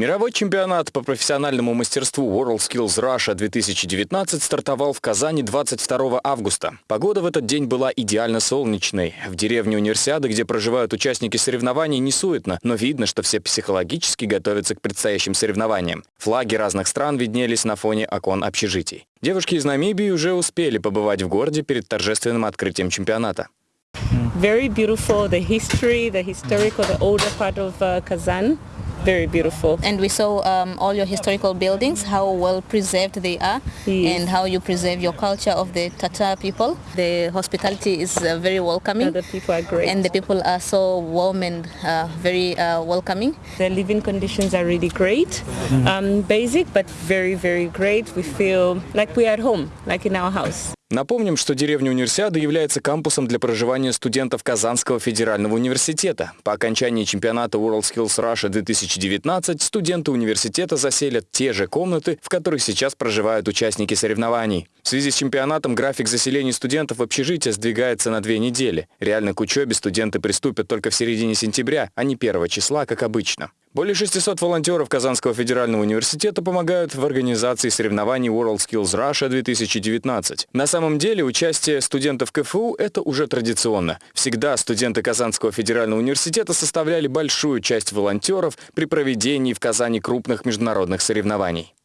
Мировой чемпионат по профессиональному мастерству WorldSkills Russia 2019 стартовал в Казани 22 августа. Погода в этот день была идеально солнечной. В деревне Универсиады, где проживают участники соревнований, не суетно, но видно, что все психологически готовятся к предстоящим соревнованиям. Флаги разных стран виднелись на фоне окон общежитий. Девушки из Намибии уже успели побывать в городе перед торжественным открытием чемпионата. Very beautiful, the history, the historical, the older part of uh, Kazan. very beautiful. And we saw um, all your historical buildings, how well preserved they are, yes. and how you preserve your culture of the Tatar people. The hospitality is uh, very welcoming. And the people are great. And the people are so warm and uh, very uh, welcoming. The living conditions are really great. Mm-hmm. Um, basic, but very, very great. We feel like we're at home, like in our house. Напомним, что деревня Универсиады является кампусом для проживания студентов Казанского федерального университета. По окончании чемпионата WorldSkills Russia 2019 студенты университета заселят те же комнаты, в которых сейчас проживают участники соревнований. В связи с чемпионатом график заселения студентов в общежитие сдвигается на две недели. Реально к учебе студенты приступят только в середине сентября, а не 1 числа, как обычно. Более 600 волонтеров Казанского федерального университета помогают в организации соревнований WorldSkills Russia 2019. На самом деле участие студентов КФУ – это уже традиционно. Всегда студенты Казанского федерального университета составляли большую часть волонтеров при проведении в Казани крупных международных соревнований.